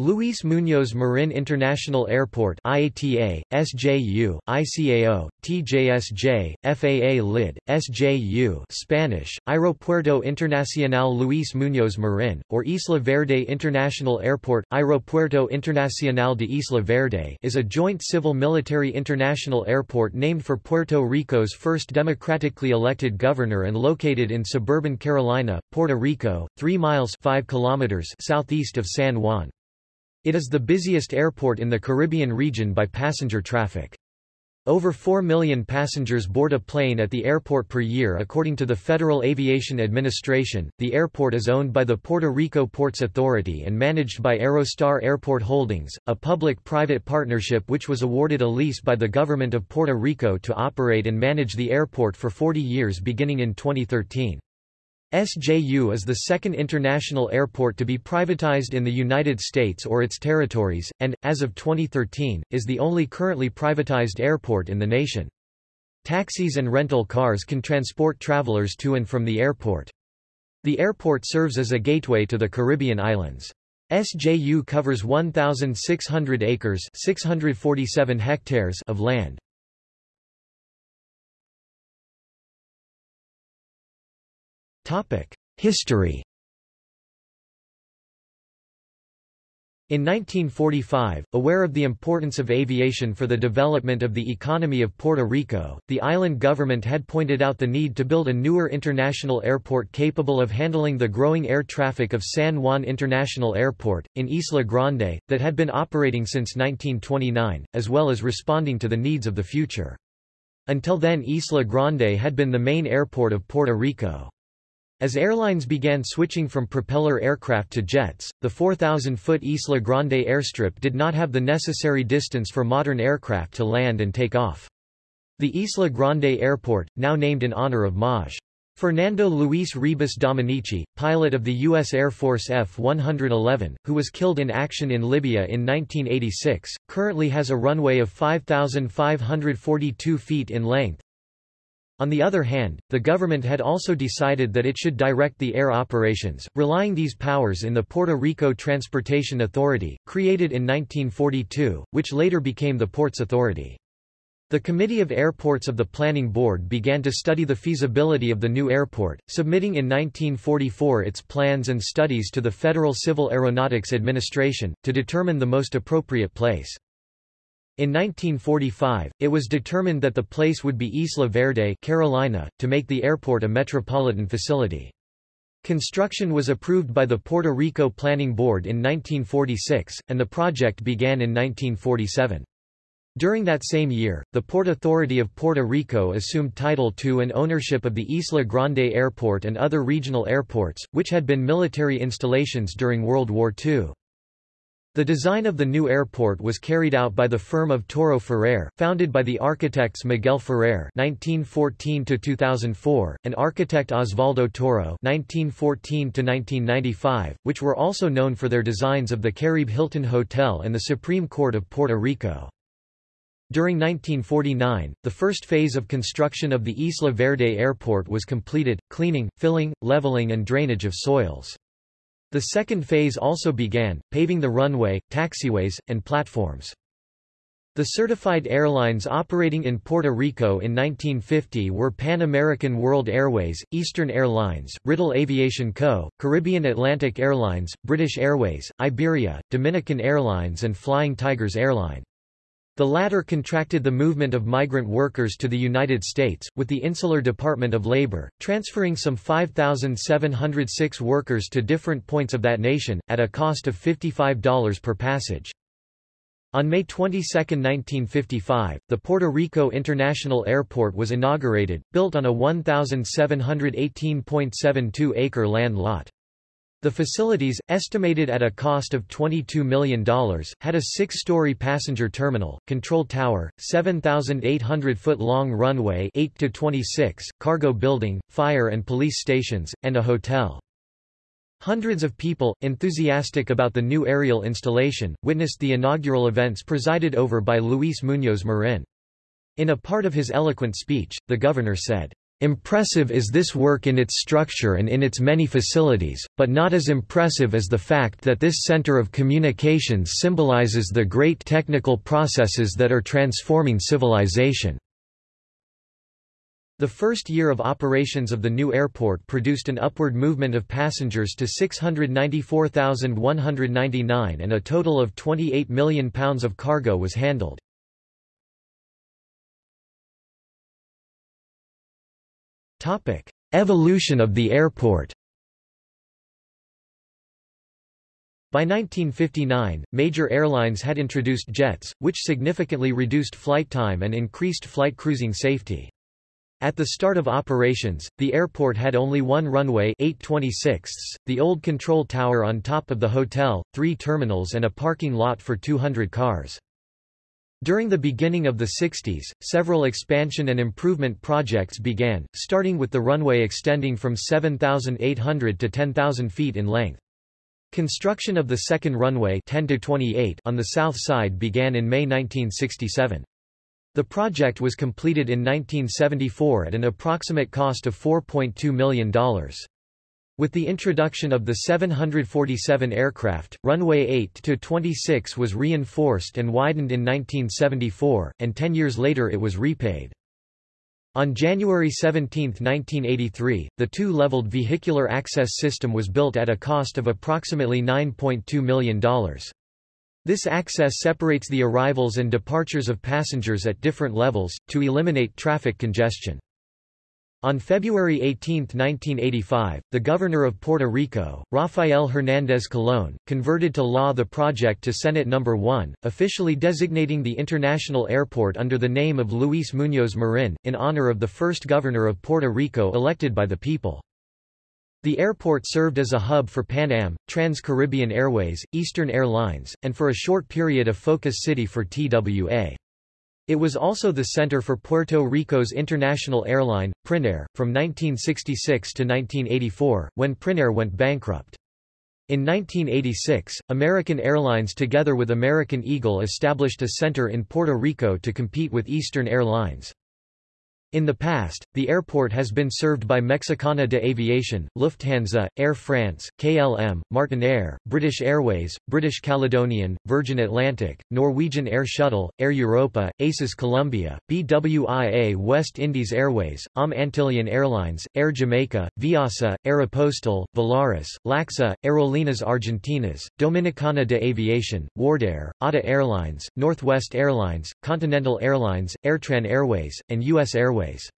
Luis Muñoz Marin International Airport IATA, SJU, ICAO, TJSJ, FAA LID, SJU Spanish, Aeropuerto Internacional Luis Muñoz Marin, or Isla Verde International Airport Aeropuerto Internacional de Isla Verde is a joint civil-military international airport named for Puerto Rico's first democratically elected governor and located in suburban Carolina, Puerto Rico, 3 miles 5 kilometers southeast of San Juan. It is the busiest airport in the Caribbean region by passenger traffic. Over 4 million passengers board a plane at the airport per year according to the Federal Aviation Administration. The airport is owned by the Puerto Rico Ports Authority and managed by Aerostar Airport Holdings, a public-private partnership which was awarded a lease by the government of Puerto Rico to operate and manage the airport for 40 years beginning in 2013. SJU is the second international airport to be privatized in the United States or its territories, and, as of 2013, is the only currently privatized airport in the nation. Taxis and rental cars can transport travelers to and from the airport. The airport serves as a gateway to the Caribbean islands. SJU covers 1,600 acres 647 hectares of land. History In 1945, aware of the importance of aviation for the development of the economy of Puerto Rico, the island government had pointed out the need to build a newer international airport capable of handling the growing air traffic of San Juan International Airport, in Isla Grande, that had been operating since 1929, as well as responding to the needs of the future. Until then Isla Grande had been the main airport of Puerto Rico. As airlines began switching from propeller aircraft to jets, the 4,000-foot Isla Grande airstrip did not have the necessary distance for modern aircraft to land and take off. The Isla Grande Airport, now named in honor of Maj. Fernando Luis Ribas Dominici, pilot of the U.S. Air Force F-111, who was killed in action in Libya in 1986, currently has a runway of 5,542 feet in length, on the other hand, the government had also decided that it should direct the air operations, relying these powers in the Puerto Rico Transportation Authority, created in 1942, which later became the Ports Authority. The Committee of Airports of the Planning Board began to study the feasibility of the new airport, submitting in 1944 its plans and studies to the Federal Civil Aeronautics Administration, to determine the most appropriate place. In 1945, it was determined that the place would be Isla Verde Carolina, to make the airport a metropolitan facility. Construction was approved by the Puerto Rico Planning Board in 1946, and the project began in 1947. During that same year, the Port Authority of Puerto Rico assumed title to and ownership of the Isla Grande Airport and other regional airports, which had been military installations during World War II. The design of the new airport was carried out by the firm of Toro Ferrer, founded by the architects Miguel Ferrer (1914–2004) and architect Osvaldo Toro (1914–1995), which were also known for their designs of the Caribe Hilton Hotel and the Supreme Court of Puerto Rico. During 1949, the first phase of construction of the Isla Verde Airport was completed, cleaning, filling, leveling and drainage of soils. The second phase also began, paving the runway, taxiways, and platforms. The certified airlines operating in Puerto Rico in 1950 were Pan American World Airways, Eastern Airlines, Riddle Aviation Co., Caribbean Atlantic Airlines, British Airways, Iberia, Dominican Airlines and Flying Tigers Airline. The latter contracted the movement of migrant workers to the United States, with the Insular Department of Labor, transferring some 5,706 workers to different points of that nation, at a cost of $55 per passage. On May 22, 1955, the Puerto Rico International Airport was inaugurated, built on a 1,718.72-acre land lot. The facilities, estimated at a cost of $22 million, had a six-story passenger terminal, control tower, 7,800-foot-long runway 8 to 26, cargo building, fire and police stations, and a hotel. Hundreds of people, enthusiastic about the new aerial installation, witnessed the inaugural events presided over by Luis Muñoz Marin. In a part of his eloquent speech, the governor said, Impressive is this work in its structure and in its many facilities, but not as impressive as the fact that this center of communications symbolizes the great technical processes that are transforming civilization. The first year of operations of the new airport produced an upward movement of passengers to 694,199 and a total of £28 million of cargo was handled. Evolution of the airport By 1959, major airlines had introduced jets, which significantly reduced flight time and increased flight cruising safety. At the start of operations, the airport had only one runway 826, the old control tower on top of the hotel, three terminals and a parking lot for 200 cars. During the beginning of the 60s, several expansion and improvement projects began, starting with the runway extending from 7,800 to 10,000 feet in length. Construction of the second runway 10 to 28 on the south side began in May 1967. The project was completed in 1974 at an approximate cost of $4.2 million. With the introduction of the 747 aircraft, runway 8-26 was reinforced and widened in 1974, and ten years later it was repaid. On January 17, 1983, the two-leveled vehicular access system was built at a cost of approximately $9.2 million. This access separates the arrivals and departures of passengers at different levels, to eliminate traffic congestion. On February 18, 1985, the governor of Puerto Rico, Rafael Hernández Colón, converted to law the project to Senate No. 1, officially designating the international airport under the name of Luis Muñoz Marin, in honor of the first governor of Puerto Rico elected by the people. The airport served as a hub for Pan Am, Trans-Caribbean Airways, Eastern Airlines, and for a short period a focus city for TWA. It was also the center for Puerto Rico's international airline, Prinair, from 1966 to 1984, when Prinair went bankrupt. In 1986, American Airlines together with American Eagle established a center in Puerto Rico to compete with Eastern Airlines. In the past, the airport has been served by Mexicana de Aviación, Lufthansa, Air France, KLM, Martinair, British Airways, British Caledonian, Virgin Atlantic, Norwegian Air Shuttle, Air Europa, ACES Colombia, BWIA West Indies Airways, AM Antillean Airlines, Air Jamaica, Viasa, Aeropostal, Volaris, LACSA, Aerolíneas Argentinas, Dominicana de Aviación, Wardair, ATA Airlines, Northwest Airlines, Continental Airlines, Airtran Airways, and U.S. Airways. Airways.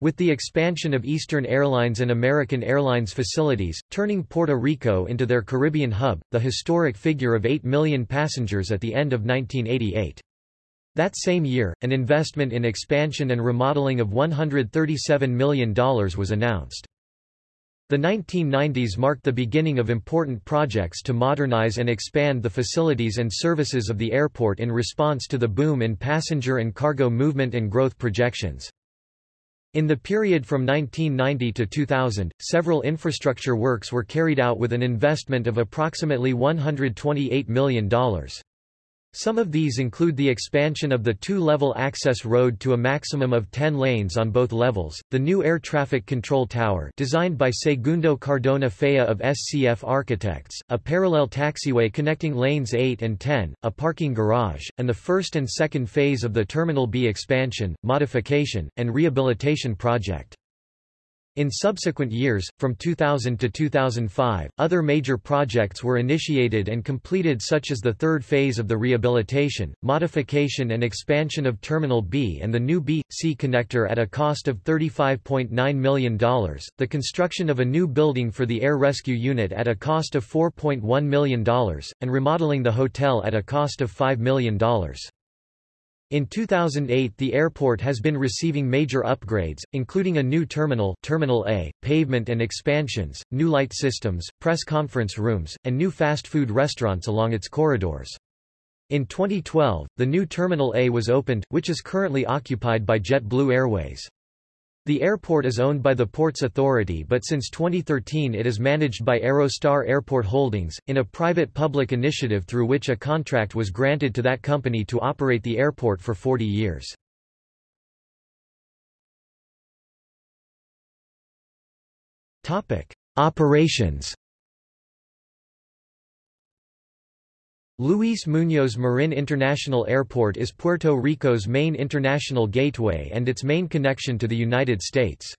With the expansion of Eastern Airlines and American Airlines facilities, turning Puerto Rico into their Caribbean hub, the historic figure of 8 million passengers at the end of 1988. That same year, an investment in expansion and remodeling of $137 million was announced. The 1990s marked the beginning of important projects to modernize and expand the facilities and services of the airport in response to the boom in passenger and cargo movement and growth projections. In the period from 1990 to 2000, several infrastructure works were carried out with an investment of approximately $128 million. Some of these include the expansion of the two-level access road to a maximum of 10 lanes on both levels, the new air traffic control tower designed by Segundo Cardona Fea of SCF Architects, a parallel taxiway connecting lanes 8 and 10, a parking garage, and the first and second phase of the Terminal B expansion, modification, and rehabilitation project. In subsequent years, from 2000 to 2005, other major projects were initiated and completed such as the third phase of the rehabilitation, modification and expansion of Terminal B and the new B-C connector at a cost of $35.9 million, the construction of a new building for the Air Rescue Unit at a cost of $4.1 million, and remodeling the hotel at a cost of $5 million. In 2008 the airport has been receiving major upgrades, including a new terminal Terminal A, pavement and expansions, new light systems, press conference rooms, and new fast food restaurants along its corridors. In 2012, the new Terminal A was opened, which is currently occupied by JetBlue Airways. The airport is owned by the Ports Authority but since 2013 it is managed by Aerostar Airport Holdings, in a private-public initiative through which a contract was granted to that company to operate the airport for 40 years. Operations Luis Muñoz Marin International Airport is Puerto Rico's main international gateway and its main connection to the United States.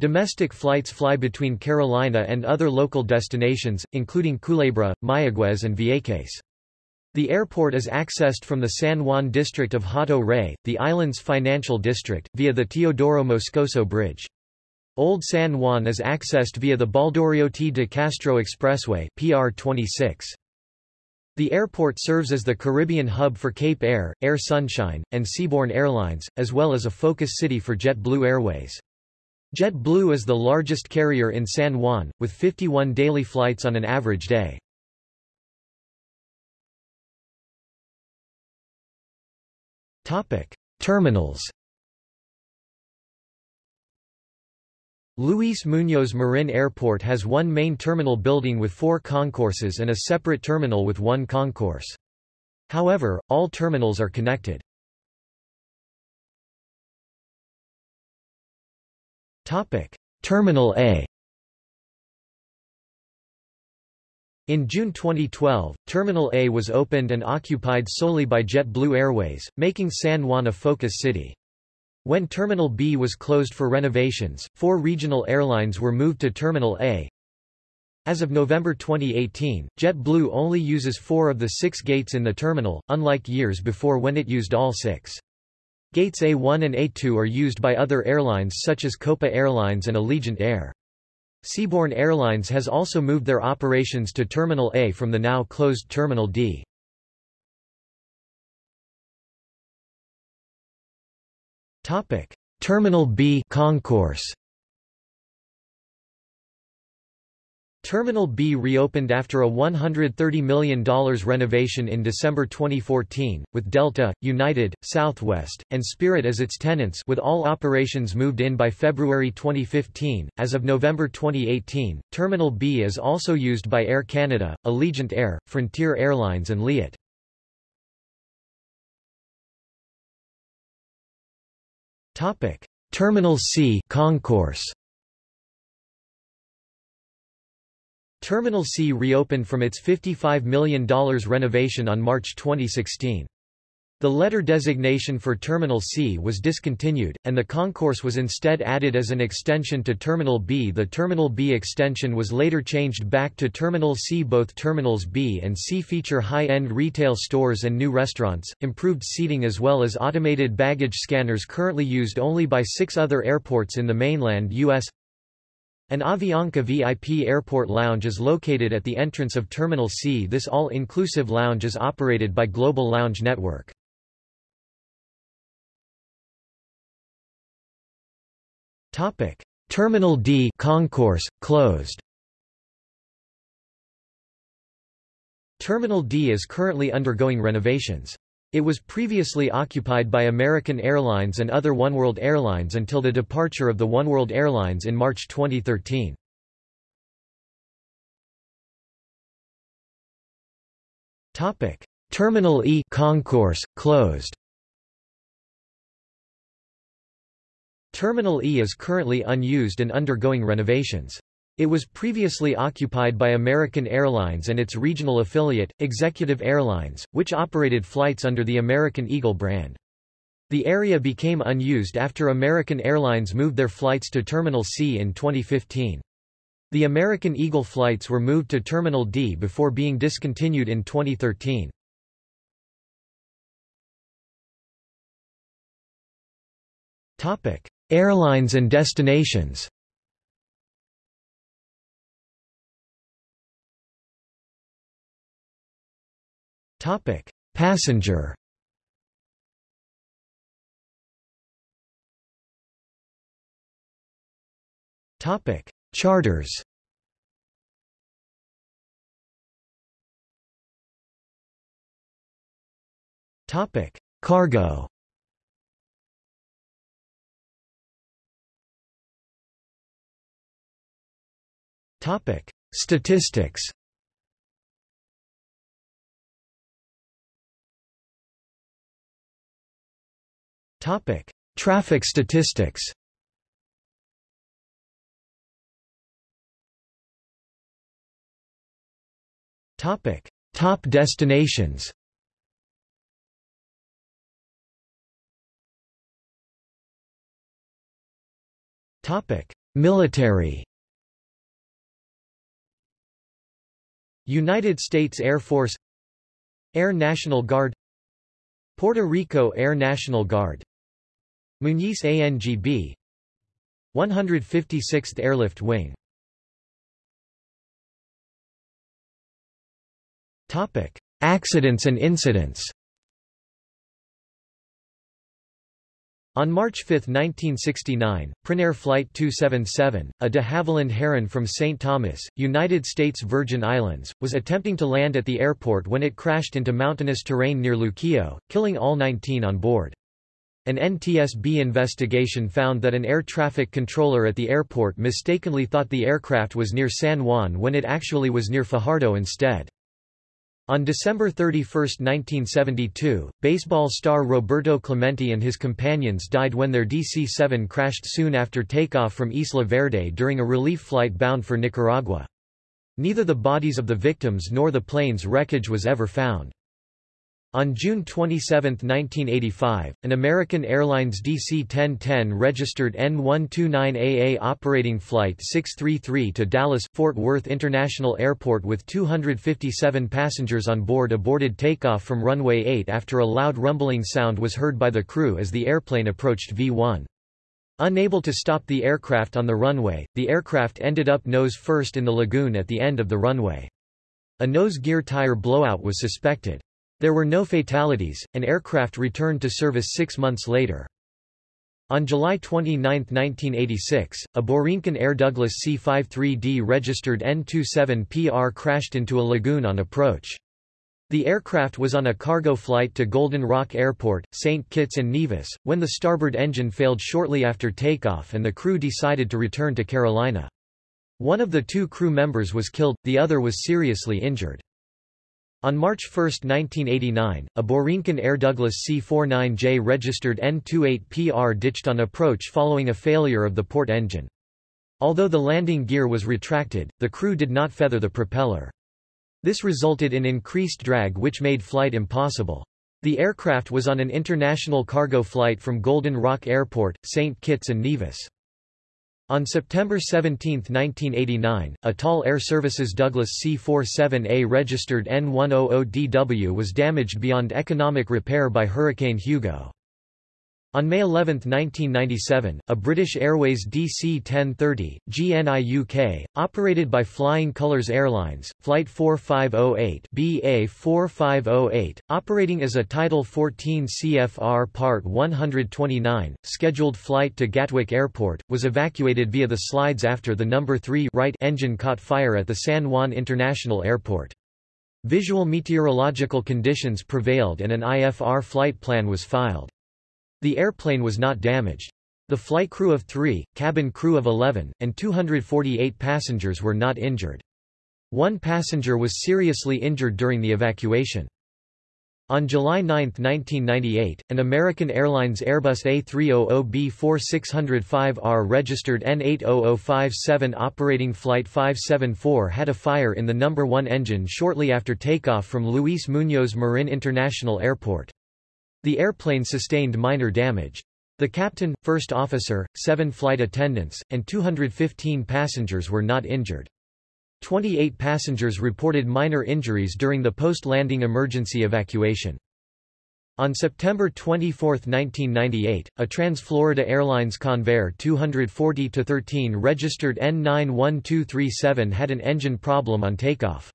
Domestic flights fly between Carolina and other local destinations, including Culebra, Mayagüez and Vieques. The airport is accessed from the San Juan district of Hato Rey, the island's financial district, via the Teodoro Moscoso Bridge. Old San Juan is accessed via the Baldorioty de Castro Expressway PR 26. The airport serves as the Caribbean hub for Cape Air, Air Sunshine, and Seaborne Airlines, as well as a focus city for JetBlue Airways. JetBlue is the largest carrier in San Juan, with 51 daily flights on an average day. Terminals Luis Muñoz Marin Airport has one main terminal building with four concourses and a separate terminal with one concourse. However, all terminals are connected. Terminal A In June 2012, Terminal A was opened and occupied solely by JetBlue Airways, making San Juan a focus city. When Terminal B was closed for renovations, four regional airlines were moved to Terminal A. As of November 2018, JetBlue only uses four of the six gates in the terminal, unlike years before when it used all six. Gates A1 and A2 are used by other airlines such as Copa Airlines and Allegiant Air. Seaborne Airlines has also moved their operations to Terminal A from the now closed Terminal D. Terminal B concourse Terminal B reopened after a $130 million renovation in December 2014, with Delta, United, Southwest, and Spirit as its tenants with all operations moved in by February 2015. As of November 2018, Terminal B is also used by Air Canada, Allegiant Air, Frontier Airlines and Liat. Terminal C concourse Terminal C reopened from its $55 million renovation on March 2016. The letter designation for Terminal C was discontinued, and the concourse was instead added as an extension to Terminal B. The Terminal B extension was later changed back to Terminal C. Both Terminals B and C feature high-end retail stores and new restaurants, improved seating as well as automated baggage scanners currently used only by six other airports in the mainland U.S. An Avianca VIP airport lounge is located at the entrance of Terminal C. This all-inclusive lounge is operated by Global Lounge Network. Terminal D concourse, closed Terminal D is currently undergoing renovations. It was previously occupied by American Airlines and other oneworld airlines until the departure of the oneworld airlines in March 2013. Topic: Terminal E concourse closed. Terminal E is currently unused and undergoing renovations. It was previously occupied by American Airlines and its regional affiliate, Executive Airlines, which operated flights under the American Eagle brand. The area became unused after American Airlines moved their flights to Terminal C in 2015. The American Eagle flights were moved to Terminal D before being discontinued in 2013. Airlines and destinations Topic: Passenger. Topic: Charters. Topic: Cargo. Topic: Statistics. Topic: Traffic statistics. Topic: Top destinations. Topic: Military. United States Air Force Air National Guard Puerto Rico Air National Guard Muñiz ANGB 156th Airlift Wing Accidents and incidents. On March 5, 1969, Prinair Flight 277, a de Havilland Heron from St. Thomas, United States Virgin Islands, was attempting to land at the airport when it crashed into mountainous terrain near Luquillo, killing all 19 on board. An NTSB investigation found that an air traffic controller at the airport mistakenly thought the aircraft was near San Juan when it actually was near Fajardo instead. On December 31, 1972, baseball star Roberto Clemente and his companions died when their DC-7 crashed soon after takeoff from Isla Verde during a relief flight bound for Nicaragua. Neither the bodies of the victims nor the plane's wreckage was ever found. On June 27, 1985, an American Airlines DC-1010 registered N129AA operating Flight 633 to Dallas-Fort Worth International Airport with 257 passengers on board aborted takeoff from runway 8 after a loud rumbling sound was heard by the crew as the airplane approached V1. Unable to stop the aircraft on the runway, the aircraft ended up nose first in the lagoon at the end of the runway. A nose gear tire blowout was suspected. There were no fatalities, and aircraft returned to service six months later. On July 29, 1986, a Borinquen Air Douglas C-53D registered N-27PR crashed into a lagoon on approach. The aircraft was on a cargo flight to Golden Rock Airport, St. Kitts and Nevis, when the starboard engine failed shortly after takeoff and the crew decided to return to Carolina. One of the two crew members was killed, the other was seriously injured. On March 1, 1989, a Borinquen Air Douglas C-49J registered N-28PR ditched on approach following a failure of the port engine. Although the landing gear was retracted, the crew did not feather the propeller. This resulted in increased drag which made flight impossible. The aircraft was on an international cargo flight from Golden Rock Airport, St. Kitts and Nevis. On September 17, 1989, a Tol Air Services Douglas C-47A registered N100DW was damaged beyond economic repair by Hurricane Hugo. On May 11, 1997, a British Airways DC-1030, GNI-UK, operated by Flying Colours Airlines, Flight 4508 BA4508, operating as a Title 14 CFR Part 129, scheduled flight to Gatwick Airport, was evacuated via the slides after the No. 3 right engine caught fire at the San Juan International Airport. Visual meteorological conditions prevailed and an IFR flight plan was filed. The airplane was not damaged. The flight crew of three, cabin crew of 11, and 248 passengers were not injured. One passenger was seriously injured during the evacuation. On July 9, 1998, an American Airlines Airbus A300B4605R registered N80057 operating Flight 574 had a fire in the number 1 engine shortly after takeoff from Luis Muñoz Marin International Airport. The airplane sustained minor damage. The captain, first officer, seven flight attendants, and 215 passengers were not injured. 28 passengers reported minor injuries during the post-landing emergency evacuation. On September 24, 1998, a Trans-Florida Airlines Convair 240-13 registered N91237 had an engine problem on takeoff.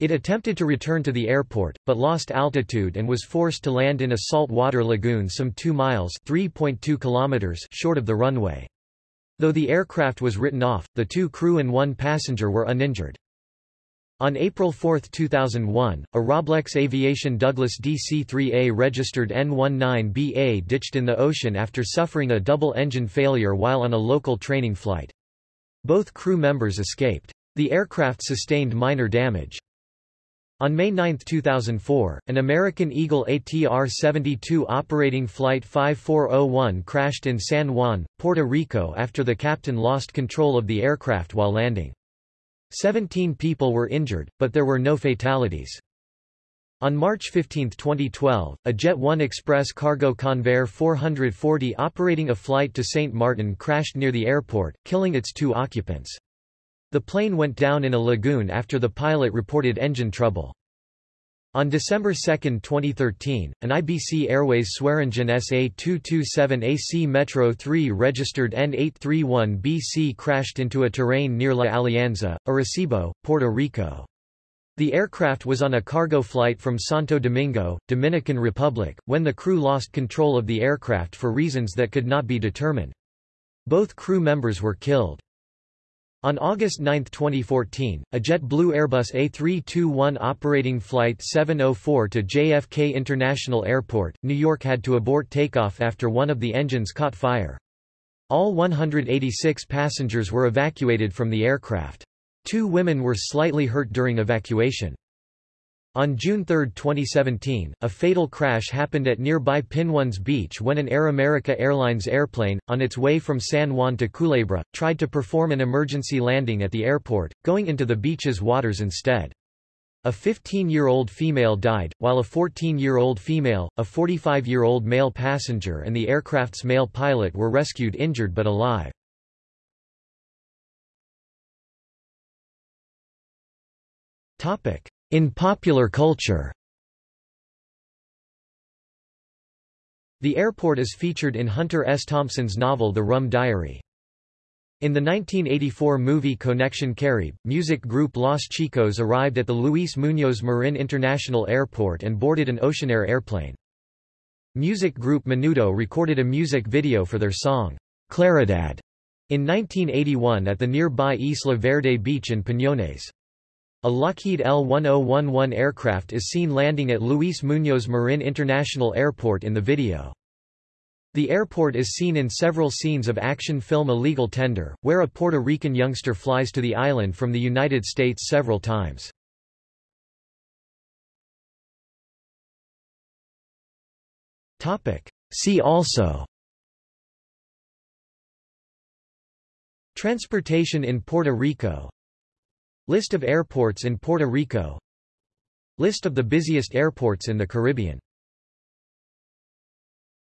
It attempted to return to the airport, but lost altitude and was forced to land in a salt water lagoon some 2 miles kilometers short of the runway. Though the aircraft was written off, the two crew and one passenger were uninjured. On April 4, 2001, a Roblex Aviation Douglas DC-3A registered N19BA ditched in the ocean after suffering a double engine failure while on a local training flight. Both crew members escaped. The aircraft sustained minor damage. On May 9, 2004, an American Eagle ATR-72 operating Flight 5401 crashed in San Juan, Puerto Rico after the captain lost control of the aircraft while landing. Seventeen people were injured, but there were no fatalities. On March 15, 2012, a Jet 1 Express cargo Convair 440 operating a flight to St. Martin crashed near the airport, killing its two occupants. The plane went down in a lagoon after the pilot reported engine trouble. On December 2, 2013, an IBC Airways Swearingen SA-227 AC Metro 3 registered N831BC crashed into a terrain near La Alianza, Arecibo, Puerto Rico. The aircraft was on a cargo flight from Santo Domingo, Dominican Republic, when the crew lost control of the aircraft for reasons that could not be determined. Both crew members were killed. On August 9, 2014, a JetBlue Airbus A321 operating Flight 704 to JFK International Airport, New York had to abort takeoff after one of the engines caught fire. All 186 passengers were evacuated from the aircraft. Two women were slightly hurt during evacuation. On June 3, 2017, a fatal crash happened at nearby Piñones Beach when an Air America Airlines airplane, on its way from San Juan to Culebra, tried to perform an emergency landing at the airport, going into the beach's waters instead. A 15-year-old female died, while a 14-year-old female, a 45-year-old male passenger and the aircraft's male pilot were rescued injured but alive. In popular culture The airport is featured in Hunter S. Thompson's novel The Rum Diary. In the 1984 movie Connection Caribe, music group Los Chicos arrived at the Luis Muñoz Marin International Airport and boarded an Oceanair airplane. Music group Menudo recorded a music video for their song, Claridad, in 1981 at the nearby Isla Verde beach in Piñones. A Lockheed L-1011 aircraft is seen landing at Luis Muñoz Marin International Airport in the video. The airport is seen in several scenes of action film Illegal Tender, where a Puerto Rican youngster flies to the island from the United States several times. See also Transportation in Puerto Rico List of airports in Puerto Rico. List of the busiest airports in the Caribbean